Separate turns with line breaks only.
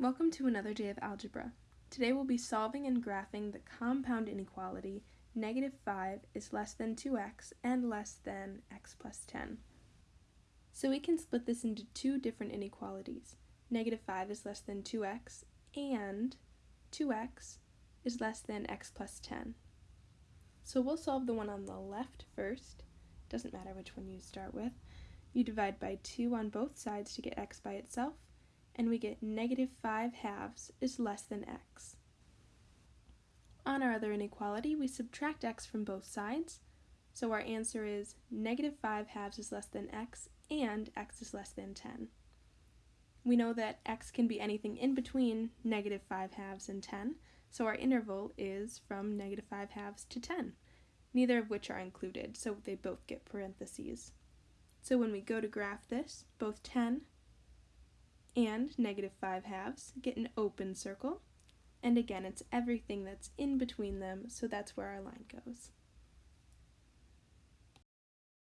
Welcome to another day of algebra. Today we'll be solving and graphing the compound inequality negative 5 is less than 2x and less than x plus 10. So we can split this into two different inequalities. Negative 5 is less than 2x and 2x is less than x plus 10. So we'll solve the one on the left first. Doesn't matter which one you start with. You divide by 2 on both sides to get x by itself and we get negative 5 halves is less than x. On our other inequality, we subtract x from both sides, so our answer is negative 5 halves is less than x and x is less than 10. We know that x can be anything in between negative 5 halves and 10, so our interval is from negative 5 halves to 10, neither of which are included, so they both get parentheses. So when we go to graph this, both 10 and negative 5 halves get an open circle. And again, it's everything that's in between them, so that's where our line goes.